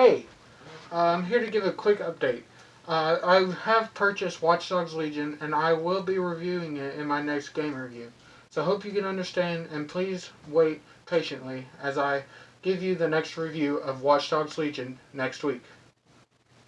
Hey, I'm here to give a quick update. Uh, I have purchased Watch Dogs Legion and I will be reviewing it in my next game review. So hope you can understand and please wait patiently as I give you the next review of Watch Dogs Legion next week.